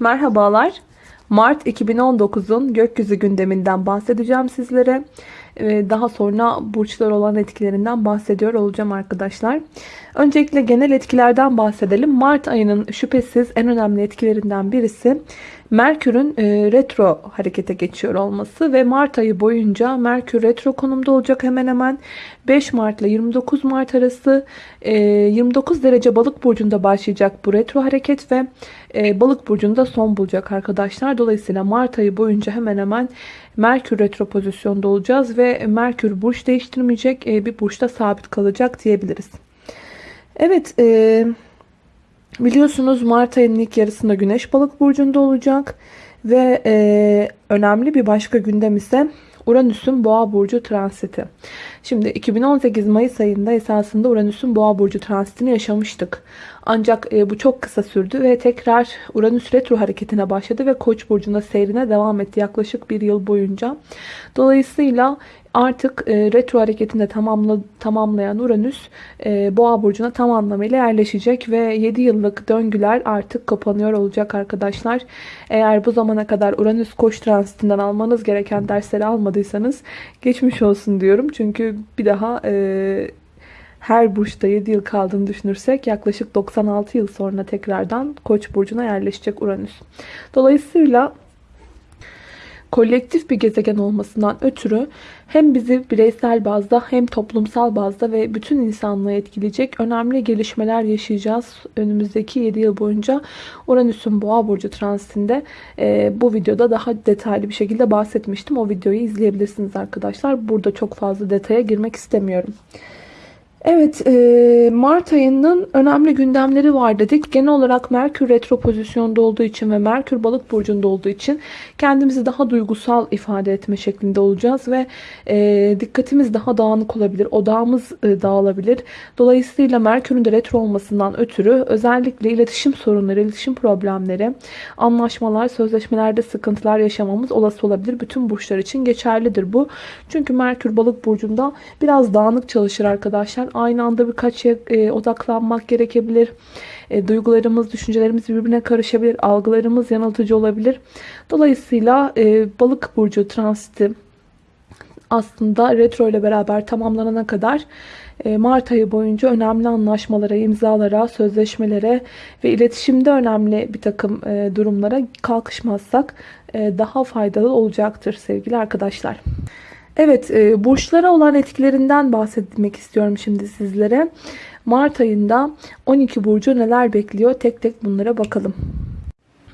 Merhabalar. Mart 2019'un gökyüzü gündeminden bahsedeceğim sizlere. Ee, Daha sonra burçlar olan etkilerinden bahsediyor olacağım arkadaşlar. Öncelikle genel etkilerden bahsedelim. Mart ayının şüphesiz en önemli etkilerinden birisi Merkür'ün e, retro harekete geçiyor olması ve Mart ayı boyunca Merkür retro konumda olacak hemen hemen 5 Mart ile 29 Mart arası e, 29 derece balık burcunda başlayacak bu retro hareket ve e, balık burcunda son bulacak arkadaşlar. Dolayısıyla Mart ayı boyunca hemen hemen Merkür retro pozisyonda olacağız ve Merkür burç değiştirmeyecek e, bir burçta sabit kalacak diyebiliriz. Evet e, biliyorsunuz Mart ayının ilk yarısında Güneş balık burcunda olacak ve e, önemli bir başka gündem ise Uranüs'ün Boğa burcu transiti. Şimdi 2018 Mayıs ayında esasında Uranüs'ün Boğa burcu transitini yaşamıştık. Ancak e, bu çok kısa sürdü ve tekrar Uranüs retro hareketine başladı ve Koç burcunda seyrine devam etti yaklaşık bir yıl boyunca. Dolayısıyla artık e, retro hareketinde tamamla, tamamlayan Uranüs e, Boğa burcuna tam anlamıyla yerleşecek ve 7 yıllık döngüler artık kapanıyor olacak arkadaşlar. Eğer bu zamana kadar Uranüs Koç transitinden almanız gereken dersleri almadıysanız geçmiş olsun diyorum. Çünkü bir daha e, her burçta 7 yıl kaldığını düşünürsek yaklaşık 96 yıl sonra tekrardan Koç burcuna yerleşecek Uranüs. Dolayısıyla kolektif bir gezegen olmasından ötürü hem bizi bireysel bazda hem toplumsal bazda ve bütün insanlığı etkileyecek önemli gelişmeler yaşayacağız. Önümüzdeki 7 yıl boyunca Uranüs'ün Boğa burcu transitinde e, bu videoda daha detaylı bir şekilde bahsetmiştim. O videoyu izleyebilirsiniz arkadaşlar. Burada çok fazla detaya girmek istemiyorum. Evet, e, Mart ayının önemli gündemleri var dedik. Genel olarak Merkür retro pozisyonda olduğu için ve Merkür balık burcunda olduğu için kendimizi daha duygusal ifade etme şeklinde olacağız ve e, dikkatimiz daha dağınık olabilir, odağımız e, dağılabilir. Dolayısıyla Merkür'ün de retro olmasından ötürü özellikle iletişim sorunları, iletişim problemleri, anlaşmalar, sözleşmelerde sıkıntılar yaşamamız olası olabilir. Bütün burçlar için geçerlidir bu. Çünkü Merkür balık burcunda biraz dağınık çalışır arkadaşlar aynı anda birkaç şeye e, odaklanmak gerekebilir. E, duygularımız, düşüncelerimiz birbirine karışabilir. Algılarımız yanıltıcı olabilir. Dolayısıyla e, balık burcu transiti aslında retro ile beraber tamamlanana kadar e, Mart ayı boyunca önemli anlaşmalara, imzalara, sözleşmelere ve iletişimde önemli bir takım e, durumlara kalkışmazsak e, daha faydalı olacaktır sevgili arkadaşlar. Evet, e, burçlara olan etkilerinden bahsetmek istiyorum şimdi sizlere. Mart ayında 12 burcu neler bekliyor? Tek tek bunlara bakalım.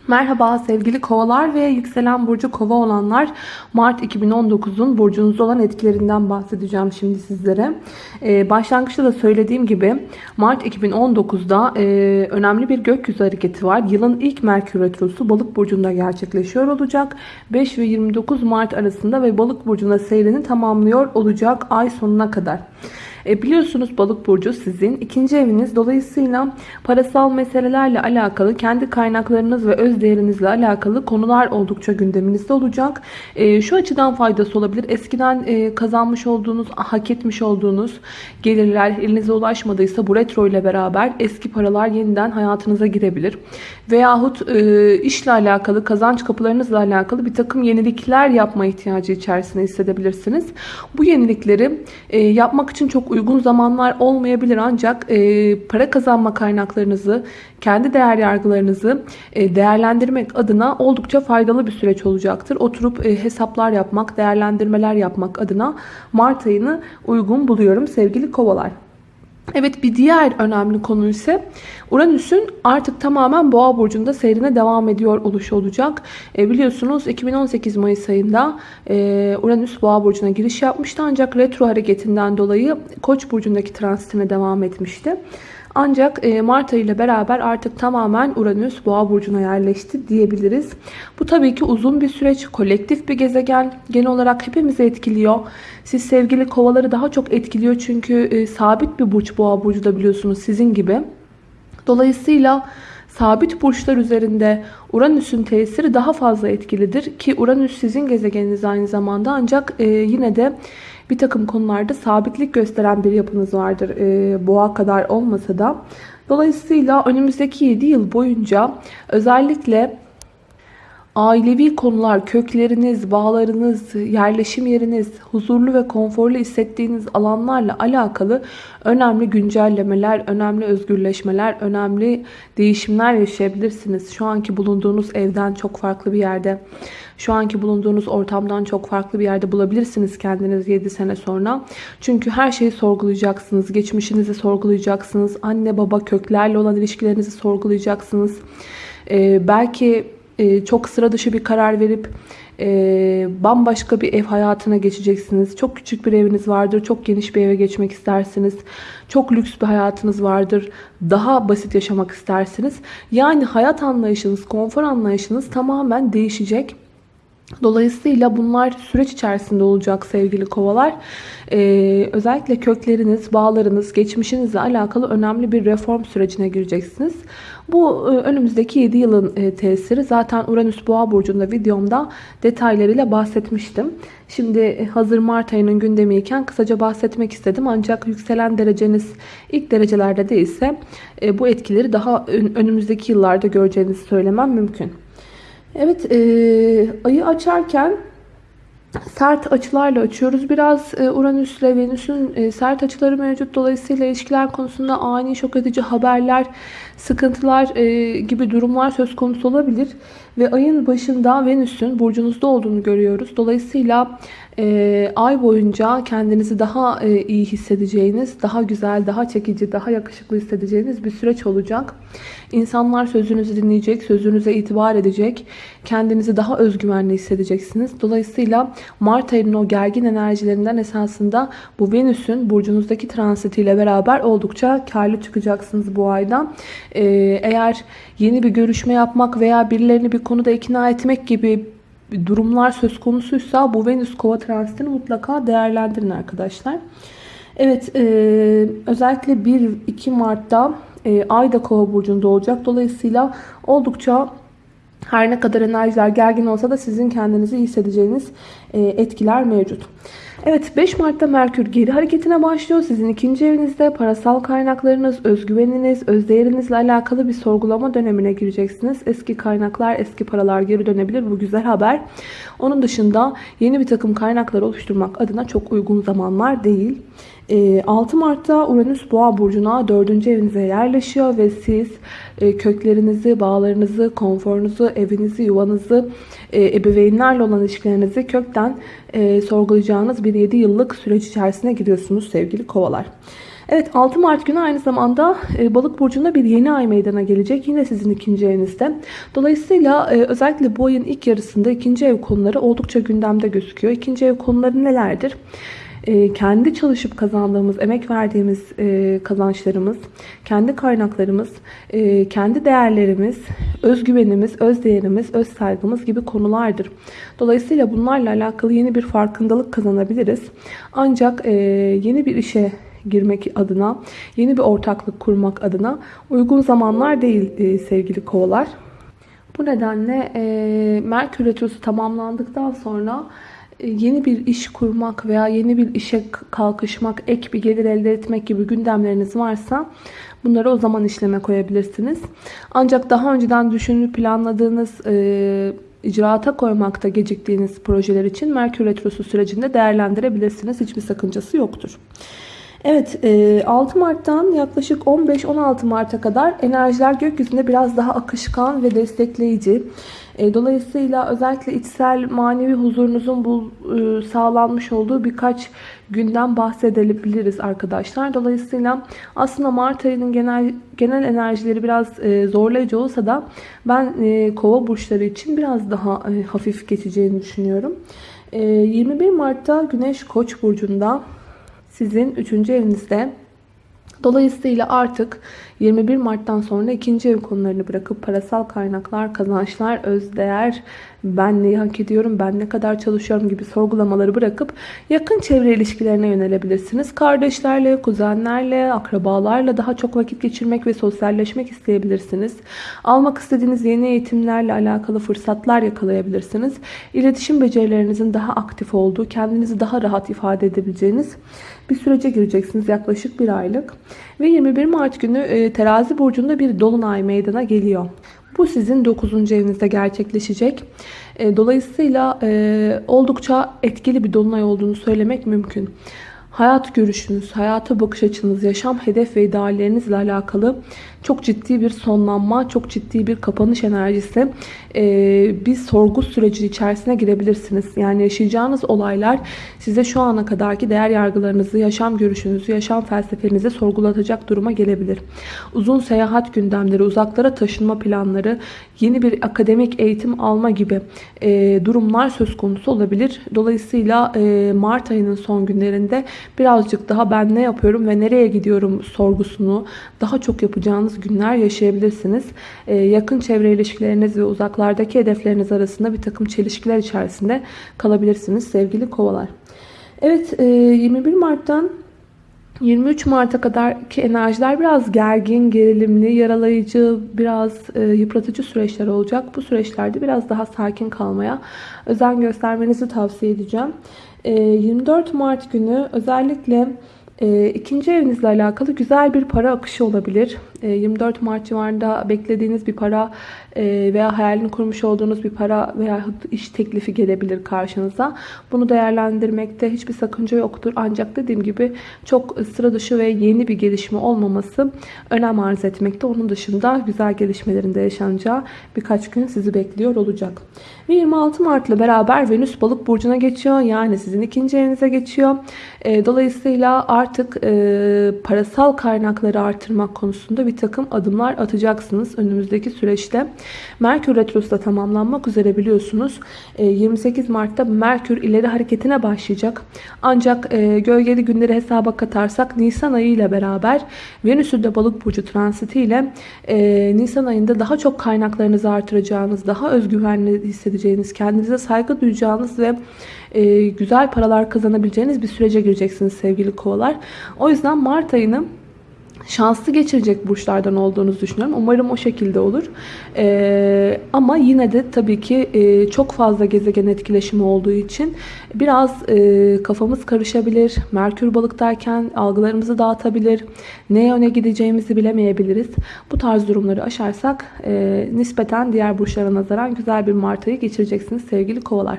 Merhaba sevgili kovalar ve yükselen burcu kova olanlar Mart 2019'un burcunuzda olan etkilerinden bahsedeceğim şimdi sizlere. Ee, başlangıçta da söylediğim gibi Mart 2019'da e, önemli bir gökyüzü hareketi var. Yılın ilk Merkür Retrosu balık burcunda gerçekleşiyor olacak. 5 ve 29 Mart arasında ve balık burcunda seyrini tamamlıyor olacak ay sonuna kadar. E, biliyorsunuz balık burcu sizin ikinci eviniz. Dolayısıyla parasal meselelerle alakalı kendi kaynaklarınız ve öz değerinizle alakalı konular oldukça gündeminizde olacak. E, şu açıdan faydası olabilir. Eskiden e, kazanmış olduğunuz, hak etmiş olduğunuz gelirler elinize ulaşmadıysa bu retro ile beraber eski paralar yeniden hayatınıza girebilir. Veyahut e, işle alakalı, kazanç kapılarınızla alakalı bir takım yenilikler yapma ihtiyacı içerisinde hissedebilirsiniz. Bu yenilikleri e, yapmak için çok uygun zamanlar olmayabilir ancak e, para kazanma kaynaklarınızı, kendi değer yargılarınızı e, değerlendirmek adına oldukça faydalı bir süreç olacaktır. Oturup e, hesaplar yapmak, değerlendirmeler yapmak adına Mart ayını uygun buluyorum sevgili kovalar. Evet bir diğer önemli konu ise Uranüs'ün artık tamamen Boğa burcunda seyrine devam ediyor oluşu olacak. E, biliyorsunuz 2018 Mayıs ayında e, Uranüs Boğa burcuna giriş yapmıştı ancak retro hareketinden dolayı Koç burcundaki transitine devam etmişti. Ancak e, Mart ayı ile beraber artık tamamen Uranüs Boğa burcuna yerleşti diyebiliriz. Bu tabii ki uzun bir süreç, kolektif bir gezegen. Genel olarak hepimizi etkiliyor. Siz sevgili kovaları daha çok etkiliyor çünkü e, sabit bir burç Boğa burcu da biliyorsunuz sizin gibi. Dolayısıyla sabit burçlar üzerinde Uranüs'ün tesiri daha fazla etkilidir ki Uranüs sizin gezegeniniz aynı zamanda ancak e, yine de bir takım konularda sabitlik gösteren bir yapınız vardır. E, boğa kadar olmasa da. Dolayısıyla önümüzdeki 7 yıl boyunca özellikle ailevi konular, kökleriniz, bağlarınız, yerleşim yeriniz, huzurlu ve konforlu hissettiğiniz alanlarla alakalı önemli güncellemeler, önemli özgürleşmeler, önemli değişimler yaşayabilirsiniz. Şu anki bulunduğunuz evden çok farklı bir yerde, şu anki bulunduğunuz ortamdan çok farklı bir yerde bulabilirsiniz kendiniz 7 sene sonra. Çünkü her şeyi sorgulayacaksınız. Geçmişinizi sorgulayacaksınız. Anne baba köklerle olan ilişkilerinizi sorgulayacaksınız. Ee, belki e, çok sıra dışı bir karar verip e, bambaşka bir ev hayatına geçeceksiniz. Çok küçük bir eviniz vardır. Çok geniş bir eve geçmek istersiniz. Çok lüks bir hayatınız vardır. Daha basit yaşamak istersiniz. Yani hayat anlayışınız, konfor anlayışınız tamamen değişecek. Dolayısıyla bunlar süreç içerisinde olacak sevgili kovalar. Ee, özellikle kökleriniz, bağlarınız, geçmişinizle alakalı önemli bir reform sürecine gireceksiniz. Bu e, önümüzdeki 7 yılın e, tesiri. Zaten Uranüs Boğa burcunda videomda detaylarıyla bahsetmiştim. Şimdi e, hazır Mart ayının gündemiyken kısaca bahsetmek istedim. Ancak yükselen dereceniz ilk derecelerde değilse e, bu etkileri daha önümüzdeki yıllarda göreceğinizi söylemem mümkün. Evet e, ayı açarken sert açılarla açıyoruz. Biraz e, Uranüs ile Venüs'ün e, sert açıları mevcut. Dolayısıyla ilişkiler konusunda ani şok edici haberler, sıkıntılar e, gibi durumlar söz konusu olabilir. Ve ayın başında Venüs'ün burcunuzda olduğunu görüyoruz. Dolayısıyla e, ay boyunca kendinizi daha e, iyi hissedeceğiniz, daha güzel, daha çekici, daha yakışıklı hissedeceğiniz bir süreç olacak. İnsanlar sözünüzü dinleyecek, sözünüze itibar edecek. Kendinizi daha özgüvenli hissedeceksiniz. Dolayısıyla Mart ayının o gergin enerjilerinden esasında bu Venüs'ün burcunuzdaki transitiyle beraber oldukça karlı çıkacaksınız bu ayda. Ee, eğer yeni bir görüşme yapmak veya birilerini bir konuda ikna etmek gibi durumlar söz konusuysa bu Venüs kova transitini mutlaka değerlendirin arkadaşlar. Evet e, özellikle 1-2 Mart'ta e, Ay da kova burcunda olacak. Dolayısıyla oldukça her ne kadar enerjiler gergin olsa da sizin kendinizi hissedeceğiniz e, etkiler mevcut. Evet 5 Mart'ta Merkür geri hareketine başlıyor. Sizin ikinci evinizde parasal kaynaklarınız, özgüveniniz, özdeğerinizle alakalı bir sorgulama dönemine gireceksiniz. Eski kaynaklar, eski paralar geri dönebilir. Bu güzel haber. Onun dışında yeni bir takım kaynaklar oluşturmak adına çok uygun zamanlar değil. 6 ee, Mart'ta Uranüs Boğa burcuna 4. evinize yerleşiyor ve siz e, köklerinizi, bağlarınızı, konforunuzu, evinizi, yuvanızı, e, ebeveynlerle olan ilişkilerinizi kökten e, sorgulayacağınız bir 7 yıllık süreç içerisine giriyorsunuz sevgili kovalar. Evet 6 Mart günü aynı zamanda balık burcunda bir yeni ay meydana gelecek. Yine sizin ikinci evinizde. Dolayısıyla özellikle bu ayın ilk yarısında ikinci ev konuları oldukça gündemde gözüküyor. İkinci ev konuları nelerdir? E, kendi çalışıp kazandığımız, emek verdiğimiz e, kazançlarımız, kendi kaynaklarımız, e, kendi değerlerimiz, özgüvenimiz, öz değerimiz, öz saygımız gibi konulardır. Dolayısıyla bunlarla alakalı yeni bir farkındalık kazanabiliriz. Ancak e, yeni bir işe girmek adına, yeni bir ortaklık kurmak adına uygun zamanlar değil sevgili kovalar. Bu nedenle e, Merkür Retrosu tamamlandıktan sonra yeni bir iş kurmak veya yeni bir işe kalkışmak, ek bir gelir elde etmek gibi gündemleriniz varsa bunları o zaman işleme koyabilirsiniz. Ancak daha önceden düşünüp planladığınız e, icraata koymakta geciktiğiniz projeler için Merkür Retrosu sürecinde değerlendirebilirsiniz. Hiçbir sakıncası yoktur. Evet 6 e, Mart'tan yaklaşık 15-16 Mart'a kadar enerjiler gökyüzünde biraz daha akışkan ve destekleyici. E, dolayısıyla özellikle içsel manevi huzurunuzun bu e, sağlanmış olduğu birkaç günden bahsedebiliriz arkadaşlar. Dolayısıyla aslında Mart ayının genel genel enerjileri biraz zorlayıcı olsa da ben kova burçları için biraz daha hafif geçeceğini düşünüyorum. 21 Mart'ta Güneş Koç burcunda sizin 3. evinizde. Dolayısıyla artık 21 Mart'tan sonra ikinci ev konularını bırakıp parasal kaynaklar, kazançlar, özdeğer, ben neyi hak ediyorum, ben ne kadar çalışıyorum gibi sorgulamaları bırakıp yakın çevre ilişkilerine yönelebilirsiniz. Kardeşlerle, kuzenlerle, akrabalarla daha çok vakit geçirmek ve sosyalleşmek isteyebilirsiniz. Almak istediğiniz yeni eğitimlerle alakalı fırsatlar yakalayabilirsiniz. İletişim becerilerinizin daha aktif olduğu, kendinizi daha rahat ifade edebileceğiniz bir sürece gireceksiniz yaklaşık bir aylık. Ve 21 Mart günü e, terazi burcunda bir dolunay meydana geliyor. Bu sizin 9. evinizde gerçekleşecek. E, dolayısıyla e, oldukça etkili bir dolunay olduğunu söylemek mümkün hayat görüşünüz, hayata bakış açınız, yaşam hedef ve ideallerinizle alakalı çok ciddi bir sonlanma, çok ciddi bir kapanış enerjisi, bir sorgu süreci içerisine girebilirsiniz. Yani yaşayacağınız olaylar size şu ana kadarki değer yargılarınızı, yaşam görüşünüzü, yaşam felsefenizi sorgulatacak duruma gelebilir. Uzun seyahat gündemleri, uzaklara taşınma planları, yeni bir akademik eğitim alma gibi durumlar söz konusu olabilir. Dolayısıyla Mart ayının son günlerinde birazcık daha ben ne yapıyorum ve nereye gidiyorum sorgusunu daha çok yapacağınız günler yaşayabilirsiniz. Ee, yakın çevre ilişkileriniz ve uzaklardaki hedefleriniz arasında bir takım çelişkiler içerisinde kalabilirsiniz sevgili kovalar. Evet 21 e, Mart'tan 23 Mart'a kadarki enerjiler biraz gergin, gerilimli, yaralayıcı, biraz e, yıpratıcı süreçler olacak. Bu süreçlerde biraz daha sakin kalmaya özen göstermenizi tavsiye edeceğim. 24 ee, Mart günü özellikle e, ikinci evinizle alakalı güzel bir para akışı olabilir. 24 ee, Mart civarında beklediğiniz bir para e, veya hayalini kurmuş olduğunuz bir para veya iş teklifi gelebilir karşınıza. Bunu değerlendirmekte hiçbir sakınca yoktur. Ancak dediğim gibi çok sıra dışı ve yeni bir gelişme olmaması önem arz etmekte. Onun dışında güzel gelişmelerin de yaşanacağı birkaç gün sizi bekliyor olacak. Ve 26 Mart ile beraber Venüs balık burcuna geçiyor. Yani sizin ikinci evinize geçiyor. E, dolayısıyla artık e, parasal kaynakları artırmak konusunda bir takım adımlar atacaksınız önümüzdeki süreçte. Merkür Retrosu da tamamlanmak üzere biliyorsunuz. 28 e, Mart'ta Merkür ileri hareketine başlayacak. Ancak e, gölgeli günleri hesaba katarsak Nisan ayı ile beraber Venüs'ün de balık burcu transiti ile e, Nisan ayında daha çok kaynaklarınızı artıracağınız, daha özgüvenli hissedeceğiniz, kendinize saygı duyacağınız ve güzel paralar kazanabileceğiniz bir sürece gireceksiniz sevgili kovalar. O yüzden Mart ayını şanslı geçirecek burçlardan olduğunuzu düşünüyorum. Umarım o şekilde olur. Ee, ama yine de tabii ki e, çok fazla gezegen etkileşimi olduğu için biraz e, kafamız karışabilir. Merkür balıktayken algılarımızı dağıtabilir. Ne yöne gideceğimizi bilemeyebiliriz. Bu tarz durumları aşarsak e, nispeten diğer burçlara nazaran güzel bir Mart ayı geçireceksiniz sevgili kovalar.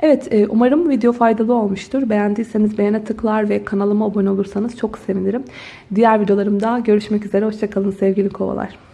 Evet e, umarım video faydalı olmuştur. Beğendiyseniz beğene tıklar ve kanalıma abone olursanız çok sevinirim. Diğer videolarım videolarımda görüşmek üzere. Hoşçakalın sevgili kovalar.